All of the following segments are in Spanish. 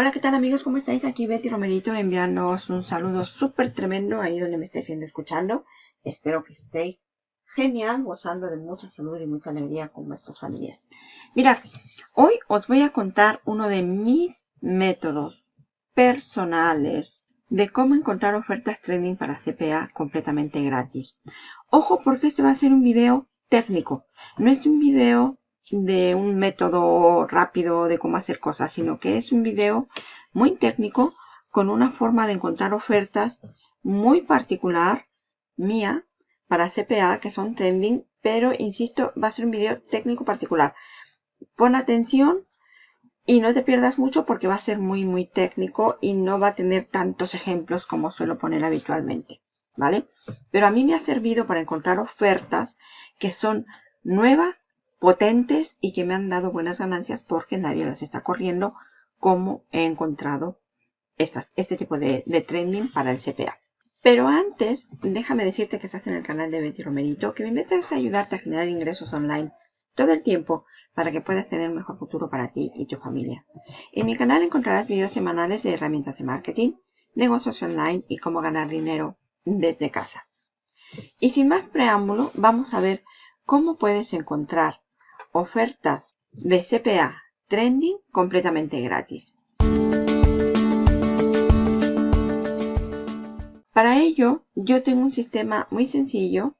Hola, ¿qué tal amigos? ¿Cómo estáis? Aquí Betty Romerito enviándoos un saludo súper tremendo ahí donde me estáis viendo escuchando. Espero que estéis genial, gozando de mucha salud y mucha alegría con vuestras familias. Mirad, hoy os voy a contar uno de mis métodos personales de cómo encontrar ofertas trending para CPA completamente gratis. Ojo porque este va a ser un video técnico, no es un video de un método rápido de cómo hacer cosas, sino que es un video muy técnico con una forma de encontrar ofertas muy particular mía para CPA que son trending, pero insisto, va a ser un video técnico particular. Pon atención y no te pierdas mucho porque va a ser muy muy técnico y no va a tener tantos ejemplos como suelo poner habitualmente, ¿vale? Pero a mí me ha servido para encontrar ofertas que son nuevas potentes y que me han dado buenas ganancias porque nadie las está corriendo como he encontrado este tipo de, de trending para el CPA. Pero antes, déjame decirte que estás en el canal de Betty Romerito, que me metes a ayudarte a generar ingresos online todo el tiempo para que puedas tener un mejor futuro para ti y tu familia. En mi canal encontrarás videos semanales de herramientas de marketing, negocios online y cómo ganar dinero desde casa. Y sin más preámbulo, vamos a ver cómo puedes encontrar ofertas de CPA trending completamente gratis. Para ello, yo tengo un sistema muy sencillo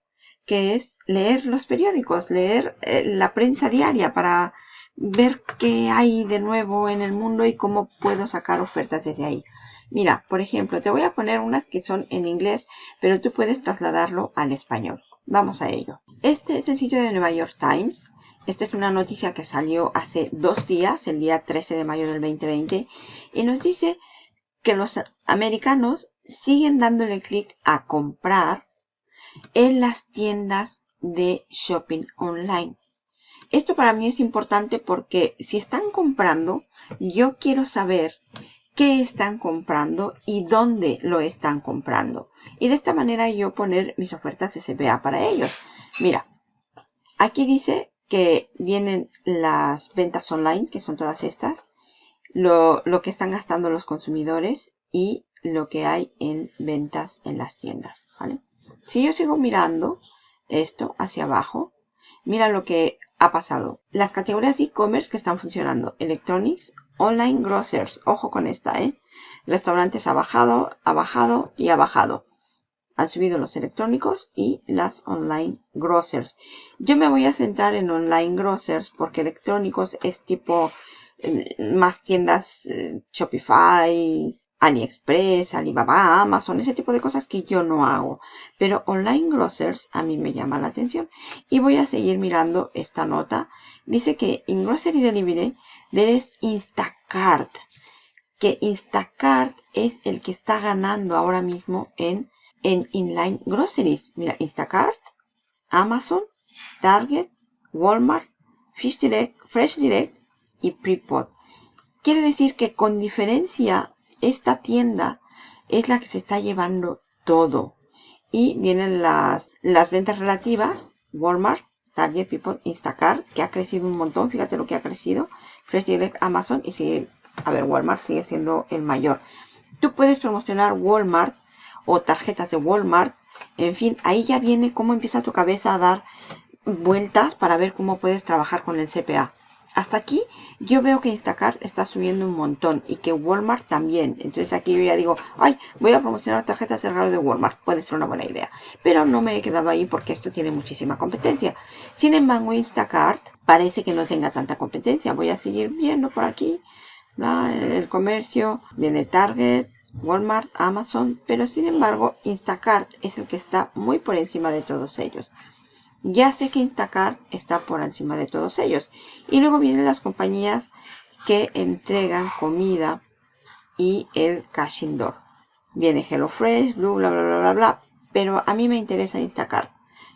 que es leer los periódicos, leer eh, la prensa diaria para ver qué hay de nuevo en el mundo y cómo puedo sacar ofertas desde ahí. Mira, por ejemplo, te voy a poner unas que son en inglés, pero tú puedes trasladarlo al español. Vamos a ello. Este es el sitio de Nueva York Times. Esta es una noticia que salió hace dos días, el día 13 de mayo del 2020, y nos dice que los americanos siguen dándole clic a comprar en las tiendas de shopping online. Esto para mí es importante porque si están comprando, yo quiero saber qué están comprando y dónde lo están comprando. Y de esta manera yo poner mis ofertas SPA para ellos. Mira, aquí dice que vienen las ventas online, que son todas estas, lo, que están gastando los consumidores y lo que hay en ventas en las tiendas. ¿vale? Si yo sigo mirando esto hacia abajo, mira lo que ha pasado. Las categorías e-commerce que están funcionando. Electronics, Online Grocers. Ojo con esta, ¿eh? Restaurantes ha bajado, ha bajado y ha bajado han subido los electrónicos y las online grocers. Yo me voy a centrar en online grocers porque electrónicos es tipo eh, más tiendas eh, Shopify, AliExpress, Alibaba, Amazon, ese tipo de cosas que yo no hago. Pero online grocers a mí me llama la atención. Y voy a seguir mirando esta nota. Dice que en Grocery Delivery debes Instacart. Que Instacart es el que está ganando ahora mismo en en inline groceries. Mira, Instacart, Amazon, Target, Walmart, Fish Direct, Fresh Direct y Prepod. Quiere decir que con diferencia esta tienda es la que se está llevando todo. Y vienen las, las ventas relativas, Walmart, Target, Prepod, Instacart, que ha crecido un montón. Fíjate lo que ha crecido. Fresh Direct, Amazon y sigue, a ver, Walmart sigue siendo el mayor. Tú puedes promocionar Walmart o tarjetas de Walmart. En fin, ahí ya viene cómo empieza tu cabeza a dar vueltas para ver cómo puedes trabajar con el CPA. Hasta aquí yo veo que Instacart está subiendo un montón y que Walmart también. Entonces aquí yo ya digo, ay, voy a promocionar tarjetas de regalo de Walmart. Puede ser una buena idea. Pero no me he quedado ahí porque esto tiene muchísima competencia. Sin embargo, Instacart parece que no tenga tanta competencia. Voy a seguir viendo por aquí el comercio. Viene Target, Walmart, Amazon, pero sin embargo Instacart es el que está muy por encima de todos ellos. Ya sé que Instacart está por encima de todos ellos. Y luego vienen las compañías que entregan comida y el cash indoor. Viene HelloFresh, Blue, bla, bla, bla, bla, bla. Pero a mí me interesa Instacart.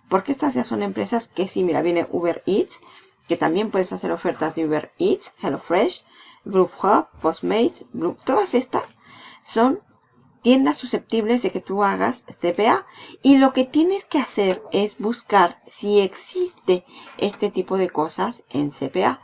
Porque estas ya son empresas que sí, mira, viene Uber Eats, que también puedes hacer ofertas de Uber Eats, HelloFresh, Group Hub, Postmates, todas estas son tiendas susceptibles de que tú hagas CPA y lo que tienes que hacer es buscar si existe este tipo de cosas en CPA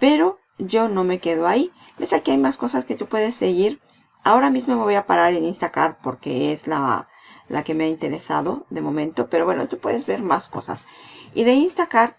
pero yo no me quedo ahí. Ves aquí hay más cosas que tú puedes seguir. Ahora mismo me voy a parar en Instacart porque es la, la que me ha interesado de momento. Pero bueno, tú puedes ver más cosas. Y de Instacart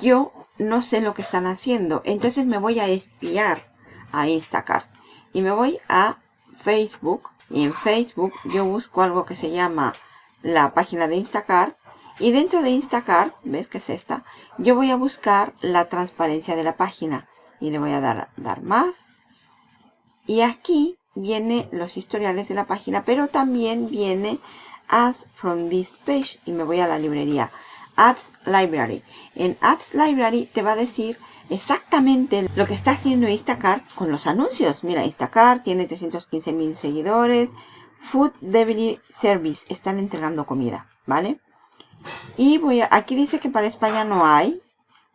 yo no sé lo que están haciendo. Entonces me voy a espiar a Instacart. Y me voy a Facebook. Y en Facebook yo busco algo que se llama la página de Instacart. Y dentro de Instacart, ¿ves que es esta? Yo voy a buscar la transparencia de la página. Y le voy a dar, dar más. Y aquí viene los historiales de la página. Pero también viene As from this page. Y me voy a la librería. Ads Library. En Ads Library te va a decir exactamente lo que está haciendo Instacart con los anuncios. Mira, Instacart tiene 315 mil seguidores. Food Delivery Service. Están entregando comida, ¿vale? Y voy a, aquí dice que para España no hay.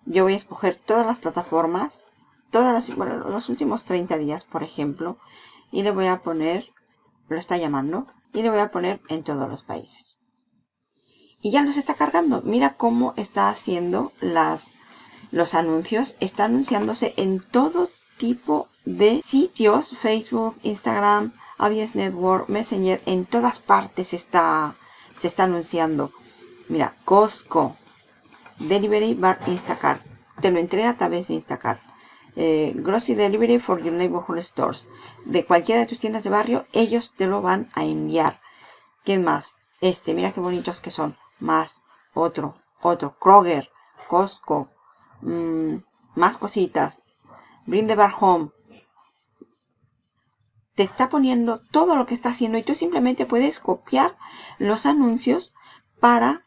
Yo voy a escoger todas las plataformas. Todas las, bueno, los últimos 30 días, por ejemplo. Y le voy a poner, lo está llamando. Y le voy a poner en todos los países y ya los está cargando. Mira cómo está haciendo las, los anuncios. Está anunciándose en todo tipo de sitios. Facebook, Instagram, ABS Network, Messenger. En todas partes está, se está anunciando. Mira, Costco, Delivery Bar Instacart. Te lo entrega a través de Instacart. Eh, Grocery Delivery for your neighborhood stores. De cualquiera de tus tiendas de barrio, ellos te lo van a enviar. ¿Quién más? Este, mira qué bonitos que son más otro, otro, Kroger, Costco, mm, más cositas, Bring the Bar Home. Te está poniendo todo lo que está haciendo y tú simplemente puedes copiar los anuncios para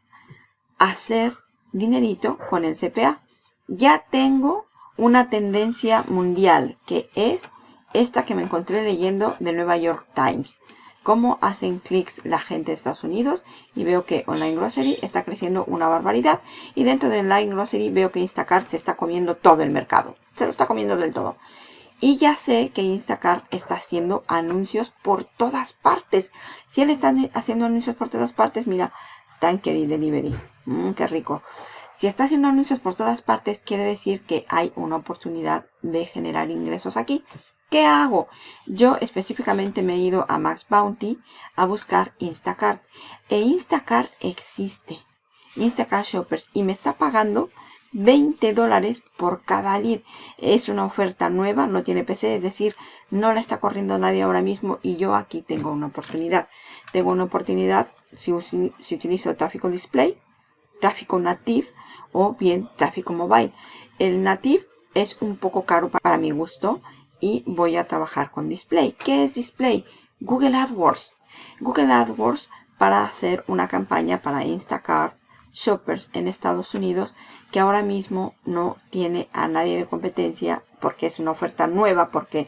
hacer dinerito con el CPA. Ya tengo una tendencia mundial que es esta que me encontré leyendo de Nueva York Times cómo hacen clics la gente de Estados Unidos y veo que Online Grocery está creciendo una barbaridad y dentro de Online Grocery veo que Instacart se está comiendo todo el mercado, se lo está comiendo del todo. Y ya sé que Instacart está haciendo anuncios por todas partes. Si él está haciendo anuncios por todas partes, mira, Tanker y Delivery, mmm, qué rico. Si está haciendo anuncios por todas partes, quiere decir que hay una oportunidad de generar ingresos aquí. ¿Qué hago? Yo específicamente me he ido a Max Bounty a buscar Instacart. E Instacart existe. Instacart Shoppers. Y me está pagando 20 dólares por cada lead. Es una oferta nueva, no tiene PC, es decir, no la está corriendo nadie ahora mismo y yo aquí tengo una oportunidad. Tengo una oportunidad si, utilizo tráfico display, tráfico native o bien tráfico mobile. El native es un poco caro para mi gusto y voy a trabajar con display. ¿Qué es display? Google AdWords. Google AdWords para hacer una campaña para Instacart Shoppers en Estados Unidos que ahora mismo no tiene a nadie de competencia porque es una oferta nueva porque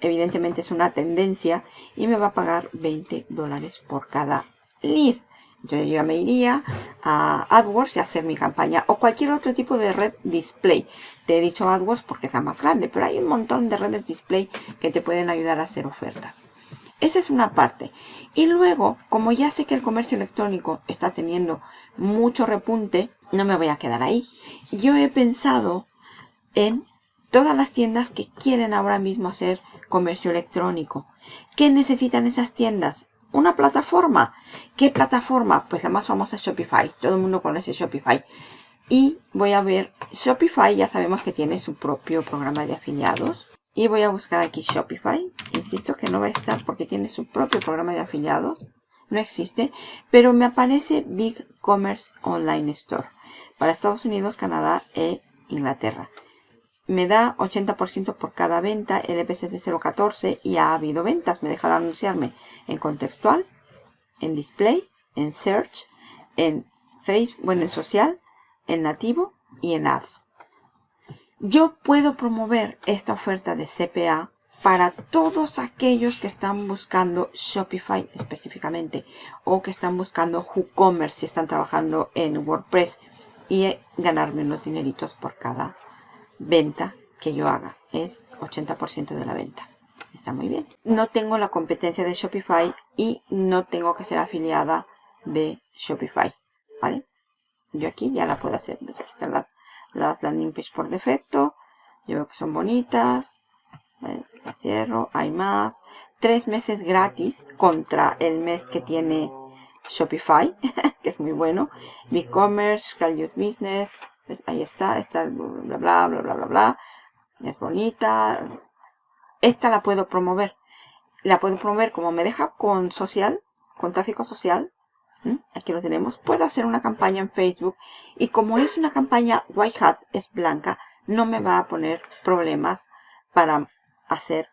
evidentemente es una tendencia y me va a pagar 20 dólares por cada lead. Yo me iría a AdWords y hacer mi campaña o cualquier otro tipo de red display. Te he dicho AdWords porque es la más grande, pero hay un montón de redes display que te pueden ayudar a hacer ofertas. Esa es una parte. Y luego, como ya sé que el comercio electrónico está teniendo mucho repunte, no me voy a quedar ahí. Yo he pensado en todas las tiendas que quieren ahora mismo hacer comercio electrónico. ¿Qué necesitan esas tiendas? Una plataforma. ¿Qué plataforma? Pues la más famosa es Shopify. Todo el mundo conoce Shopify. Y voy a ver Shopify, ya sabemos que tiene su propio programa de afiliados. Y voy a buscar aquí Shopify. Insisto que no va a estar porque tiene su propio programa de afiliados. No existe. Pero me aparece Big Commerce Online Store. Para Estados Unidos, Canadá e Inglaterra me da 80% por cada venta, el EPC es de 0.14 y ha habido ventas. Me deja de anunciarme en contextual, en display, en search, en Facebook, bueno, en social, en nativo y en ads. Yo puedo promover esta oferta de CPA para todos aquellos que están buscando Shopify específicamente o que están buscando WooCommerce si están trabajando en WordPress y ganarme unos dineritos por cada venta que yo haga. Es 80% de la venta. Está muy bien. No tengo la competencia de Shopify y no tengo que ser afiliada de Shopify. ¿Vale? Yo aquí ya la puedo hacer. Aquí están las, las landing page por defecto. Yo veo que son bonitas. Cierro. Hay más. Tres meses gratis contra el mes que tiene Shopify, que es muy bueno. e-commerce, Call Business. Pues ahí está. Está bla, bla, bla, bla, bla, bla. Es bonita. Esta la puedo promover. La puedo promover como me deja con social, con tráfico social. Aquí lo tenemos. Puedo hacer una campaña en Facebook. Y como es una campaña white hat, es blanca, no me va a poner problemas para hacer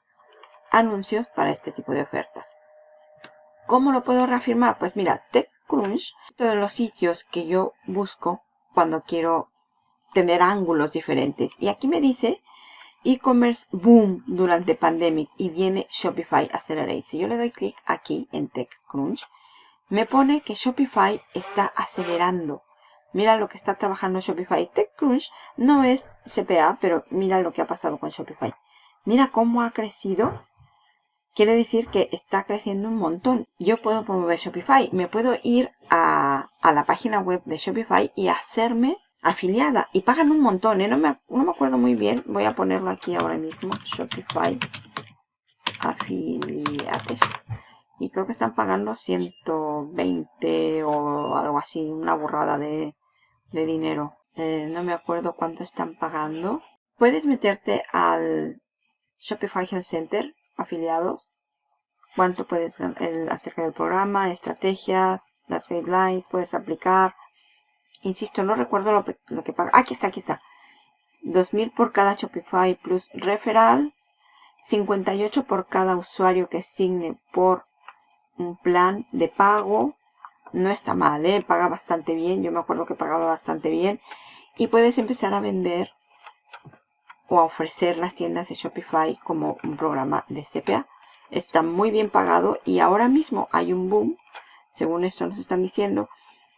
anuncios para este tipo de ofertas. ¿Cómo lo puedo reafirmar? Pues mira, TechCrunch, todos los sitios que yo busco cuando quiero tener ángulos diferentes. Y aquí me dice e-commerce boom durante pandemic y viene Shopify Accelerate. Si yo le doy clic aquí en TechCrunch, me pone que Shopify está acelerando. Mira lo que está trabajando Shopify. TechCrunch no es CPA, pero mira lo que ha pasado con Shopify. Mira cómo ha crecido. Quiere decir que está creciendo un montón. Yo puedo promover Shopify. Me puedo ir a, la página web de Shopify y hacerme afiliada. Y pagan un montón. ¿eh? No, me, no me acuerdo muy bien. Voy a ponerlo aquí ahora mismo. Shopify afiliates. Y creo que están pagando 120 o algo así. Una burrada de, dinero. Eh, no me acuerdo cuánto están pagando. Puedes meterte al Shopify Health Center, afiliados, cuánto puedes el, acerca del programa, estrategias, las guidelines, puedes aplicar. Insisto, no recuerdo lo, lo que paga. Aquí está, aquí está. 2000 por cada Shopify Plus referral, 58 por cada usuario que signe por un plan de pago. No está mal, ¿eh? paga bastante bien. Yo me acuerdo que pagaba bastante bien. Y puedes empezar a vender o a ofrecer las tiendas de Shopify como un programa de CPA. Está muy bien pagado y ahora mismo hay un boom, según esto nos están diciendo.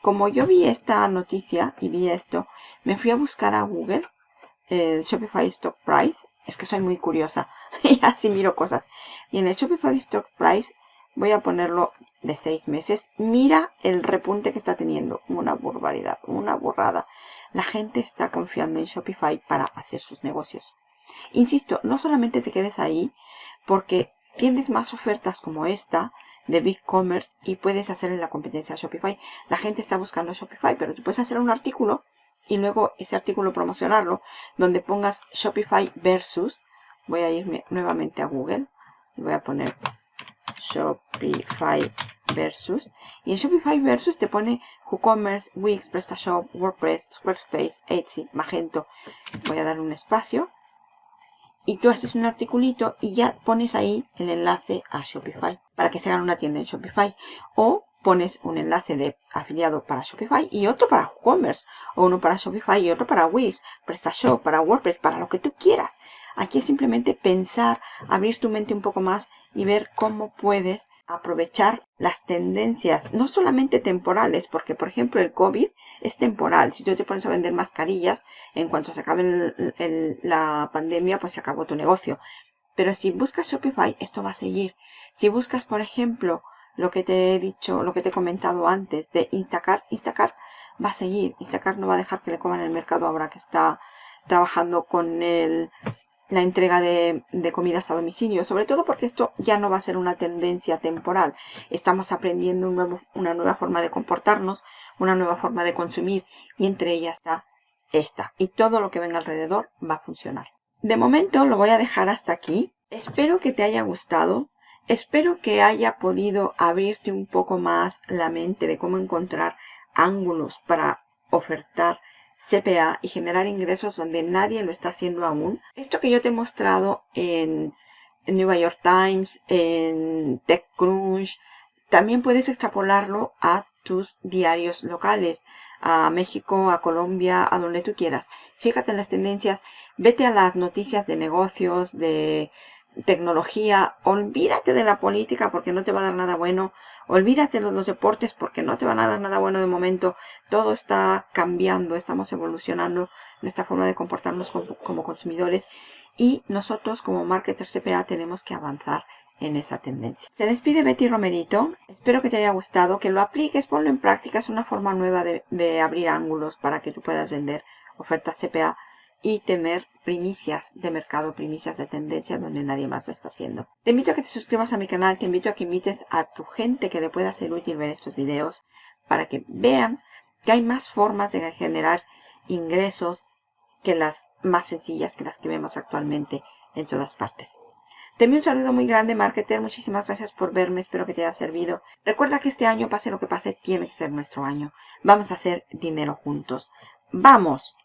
Como yo vi esta noticia y vi esto, me fui a buscar a Google el Shopify Stock Price. Es que soy muy curiosa y así miro cosas. Y en el Shopify Stock Price voy a ponerlo de seis meses. Mira el repunte que está teniendo. Una barbaridad, una borrada la gente está confiando en Shopify para hacer sus negocios. Insisto, no solamente te quedes ahí porque tienes más ofertas como esta de Big Commerce y puedes hacer en la competencia Shopify. La gente está buscando Shopify, pero tú puedes hacer un artículo y luego ese artículo promocionarlo donde pongas Shopify versus. Voy a irme nuevamente a Google y voy a poner Shopify versus. Y en Shopify versus te pone WooCommerce, Wix, PrestaShop, WordPress, Squarespace, Etsy, Magento. Voy a dar un espacio. Y tú haces un articulito y ya pones ahí el enlace a Shopify para que se hagan una tienda en Shopify. O pones un enlace de afiliado para Shopify y otro para WooCommerce. O uno para Shopify y otro para Wix, PrestaShop, para WordPress, para lo que tú quieras. Aquí es simplemente pensar, abrir tu mente un poco más y ver cómo puedes aprovechar las tendencias, no solamente temporales, porque por ejemplo el COVID es temporal. Si tú te pones a vender mascarillas, en cuanto se acabe la pandemia, pues se acabó tu negocio. Pero si buscas Shopify, esto va a seguir. Si buscas, por ejemplo, lo que te he dicho, lo que te he comentado antes de Instacart, Instacart va a seguir. Instacart no va a dejar que le coman el mercado ahora que está trabajando con el la entrega de, comidas a domicilio, sobre todo porque esto ya no va a ser una tendencia temporal. Estamos aprendiendo una nueva forma de comportarnos, una nueva forma de consumir y entre ellas está esta. Y todo lo que venga alrededor va a funcionar. De momento lo voy a dejar hasta aquí. Espero que te haya gustado. Espero que haya podido abrirte un poco más la mente de cómo encontrar ángulos para ofertar CPA y generar ingresos donde nadie lo está haciendo aún. Esto que yo te he mostrado en, New York Times, en TechCrunch, también puedes extrapolarlo a tus diarios locales, a México, a Colombia, a donde tú quieras. Fíjate en las tendencias, vete a las noticias de negocios, de tecnología, olvídate de la política porque no te va a dar nada bueno, olvídate de los deportes porque no te van a dar nada bueno de momento, todo está cambiando, estamos evolucionando nuestra forma de comportarnos como, consumidores y nosotros como marketers CPA tenemos que avanzar en esa tendencia. Se despide Betty Romerito, espero que te haya gustado, que lo apliques, ponlo en práctica, es una forma nueva de, de abrir ángulos para que tú puedas vender ofertas CPA y tener primicias de mercado, primicias de tendencia donde nadie más lo está haciendo. Te invito a que te suscribas a mi canal, te invito a que invites a tu gente que le pueda ser útil ver estos videos para que vean que hay más formas de generar ingresos que las más sencillas que las que vemos actualmente en todas partes. Te envío un saludo muy grande, marketer. Muchísimas gracias por verme. Espero que te haya servido. Recuerda que este año, pase lo que pase, tiene que ser nuestro año. Vamos a hacer dinero juntos. ¡Vamos!